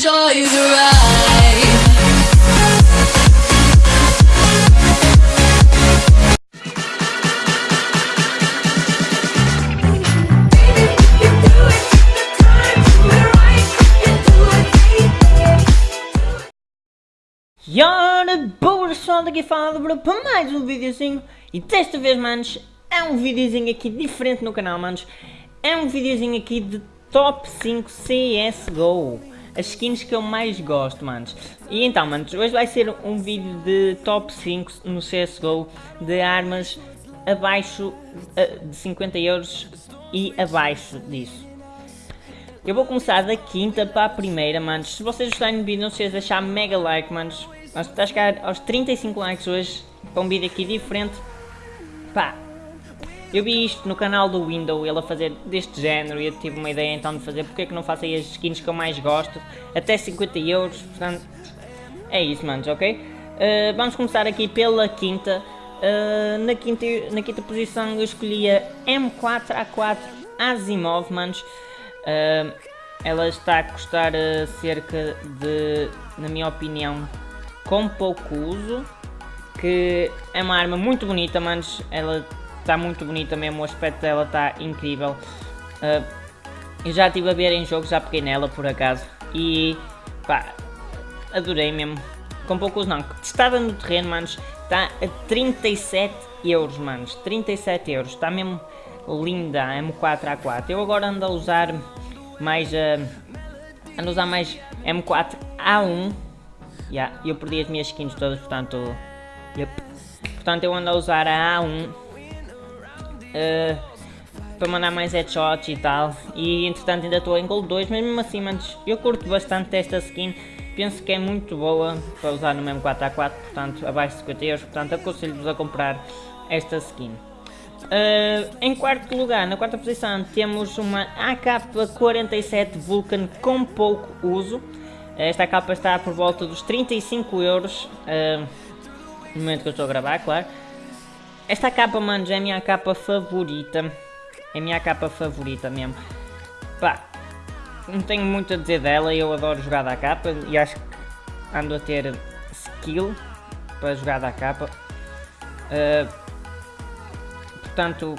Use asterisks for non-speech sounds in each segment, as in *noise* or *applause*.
enjoy the ride. Ora, boa pessoal, daqui fala para mais um videozinho E desta vez, manos, é um videozinho aqui diferente no canal, manos É um videozinho aqui de Top 5 CSGO As skins que eu mais gosto, manos E então, manos, hoje vai ser um vídeo de Top 5 no CSGO De armas abaixo eh, de 50 euros e abaixo disso eu vou começar da quinta para a primeira, manos. Se vocês gostarem do vídeo, não se esqueçam de deixar mega like, manos. Nós estamos a chegar aos 35 likes hoje, para um vídeo aqui diferente. Pá, eu vi isto no canal do Window, ele a fazer deste género, e eu tive uma ideia então de fazer, porque é que não faço aí as skins que eu mais gosto, até 50 euros, portanto, é isso, manos, ok? Uh, vamos começar aqui pela quinta. Uh, na, quinta na quinta posição eu escolhi a M4A4 Asimov, manos. Uh, ela está a custar cerca de, na minha opinião, com pouco uso. Que é uma arma muito bonita, manos. Ela está muito bonita mesmo, o aspecto dela está incrível. Uh, eu já estive a ver em jogo, já peguei nela por acaso. E pá, adorei mesmo. Com pouco uso não. Testada no terreno, manos, está a 37 euros, manos. 37 euros. Está mesmo linda a M4A4. Eu agora ando a usar mais uh, ando a usar mais M4A1. Yeah, eu perdi as minhas skins todas, portanto. Yep. Portanto eu ando a usar a A1 uh, para mandar mais headshots e tal. E entretanto ainda estou em Gold 2, mas mesmo assim, manos, eu curto bastante esta skin. Penso que é muito boa para usar no mesmo 4x4, portanto abaixo de 50 euros, portanto aconselho-vos a comprar esta skin. Uh, em quarto lugar, na quarta posição, temos uma AK-47 Vulcan com pouco uso. Esta capa está por volta dos 35 euros, uh, no momento que eu estou a gravar, claro. Esta capa, manos, é a minha capa favorita. É a minha capa favorita mesmo. Pá, não tenho muito a dizer dela, eu adoro jogar da capa e acho que ando a ter skill para jogar da capa. Uh, portanto,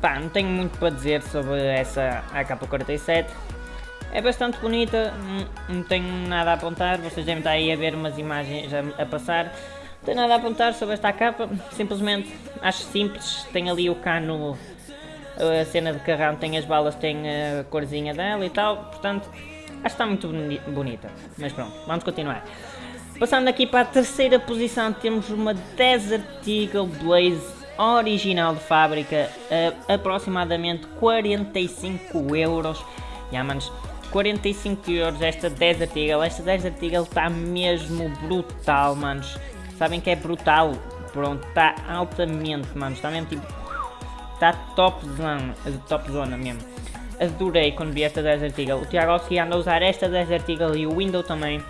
pá, não tenho muito para dizer sobre essa AK-47. É bastante bonita, não, tenho nada a apontar, vocês devem estar aí a ver umas imagens a, a passar. Não tenho nada a apontar sobre esta capa, simplesmente acho simples, tem ali o cano, a cena de carrão, tem as balas, tem a corzinha dela e tal, portanto, acho que está muito bonita. Mas pronto, vamos continuar. Passando aqui para a terceira posição, temos uma Desert Eagle Blaze original de fábrica a aproximadamente 45 euros. Já manos, 45 euros esta Desert Eagle, esta Desert Eagle está mesmo brutal, manos. Sabem que é brutal? Pronto, está altamente, manos, está mesmo tipo... Está top zona, top zona mesmo. Adorei quando vi esta Desert Eagle. O Tiago anda a usar esta Desert Eagle e o Window também.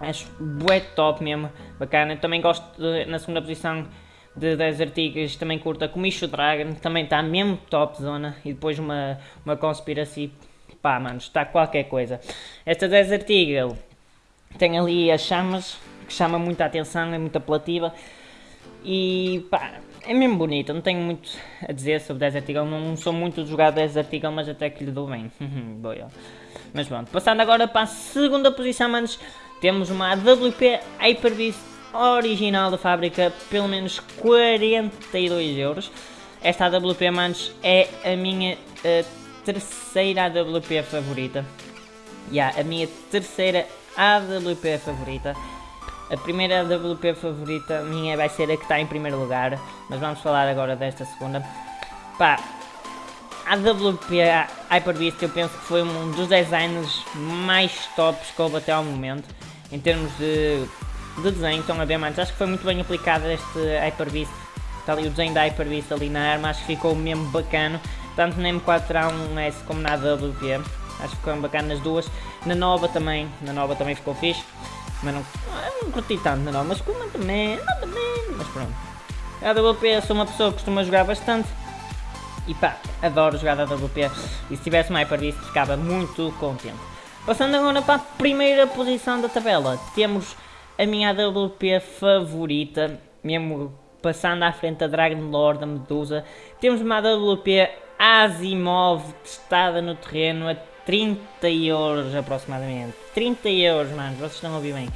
Acho bué top mesmo, bacana. Também gosto de, na segunda posição de 10 artigos também curta Comicho Dragon, também está mesmo top zona, e depois uma, uma conspiracy, pá mano, está qualquer coisa. Esta 10 artigo tem ali as chamas, que chama muita atenção, é muito apelativa, e pá, é mesmo bonita, não tenho muito a dizer sobre 10 artigos, não sou muito de jogar 10 artigos, mas até que lhe dou bem. *laughs* Boa. Mas pronto, passando agora para a segunda posição, manos, temos uma AWP Hyper-Beast original da fábrica, pelo menos 42 euros. Esta AWP, manos, é a minha uh, terceira AWP favorita. Yeah, a minha terceira AWP favorita. A primeira AWP favorita minha vai ser a que está em primeiro lugar, mas vamos falar agora desta segunda. Pá, a AWP Hyper Beast eu penso que foi um dos designs mais tops que houve até ao momento, em termos de de desenho, estão a ver, manos? Acho que foi muito bem aplicado este Hyper Beast. Está ali o desenho da Hyper Beast ali na arma, acho que ficou mesmo bacana. Tanto na M4A1S como na AWP. Acho que ficou bacana nas duas. Na nova também, na nova também ficou fixe. Mas não, não curti tanto nova, mas muito bem, muito bem, mas pronto. A AWP, sou uma pessoa que costuma jogar bastante. E pá, adoro jogar a AWP. E se tivesse uma Hyper Beast ficava muito contente. Passando agora para a primeira posição da tabela, temos a minha AWP favorita, mesmo passando à frente da Dragon Lord, da Medusa. Temos uma AWP Asimov testada no terreno 30 euros aproximadamente. 30 euros, mano, vocês estão a ouvir bem.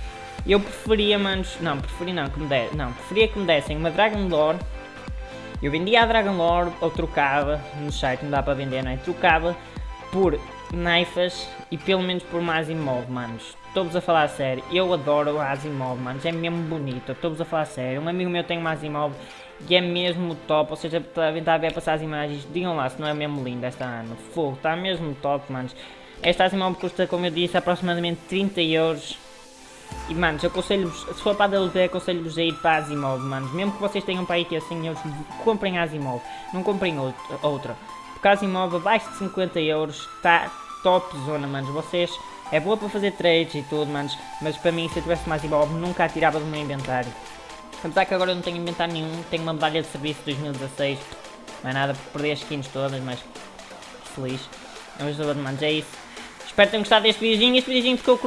Eu preferia, manos, não, preferia não, que me de, não, preferia que me dessem uma Dragon Lord. Eu vendia a Dragon Lord ou trocava, no site não dá para vender, não é? Trocava por naifas e pelo menos por uma Asimov, manos. Estou-vos a falar a sério, eu adoro a Asimov, manos, é mesmo bonito, estou-vos a falar a sério. Um amigo meu tem uma Asimov e é mesmo top, ou seja, devem estar a ver passar as imagens, digam lá se não é mesmo linda esta arma. Fogo, está mesmo top, manos. Esta Asimov custa, como eu disse, aproximadamente 30 euros. E manos, eu aconselho-vos, se for para a DLT, aconselho-vos a ir para a Asimov, manos. Mesmo que vocês tenham para aí que assim, euros, comprem a Asimov, não comprem outra. Porque a Asimov abaixo de 50 euros está top zona, manos. Vocês, é boa para fazer trades e tudo, manos. Mas para mim, se eu tivesse uma Asimov, nunca a tirava do meu inventário. Apesar que agora eu não tenho inventário nenhum, tenho uma medalha de serviço de 2016. Não é nada, perder as skins todas, mas feliz. Vamos lá, manos, é isso. Espero que tenham gostado deste videozinho. Este videozinho ficou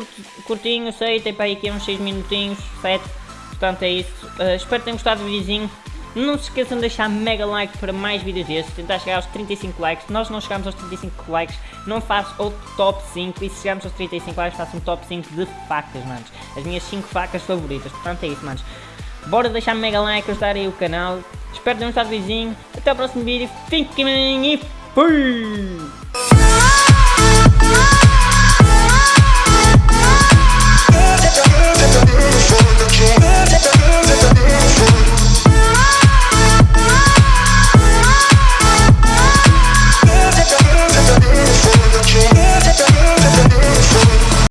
curtinho, sei, tem para aí aqui uns 6 minutinhos, 7. Portanto é isso. Uh, espero que tenham gostado do videozinho. Não se esqueçam de deixar mega like para mais vídeos destes, tentar chegar aos 35 likes. Se nós não chegamos aos 35 likes, não faço outro top 5. E se chegarmos aos 35 likes, faço um top 5 de facas, manos. As minhas 5 facas favoritas. Portanto é isso, manos. Bora deixar mega like, ajudar aí o canal. Espero tenham gostado do videozinho. Até o próximo vídeo. Fiquem bem e fui!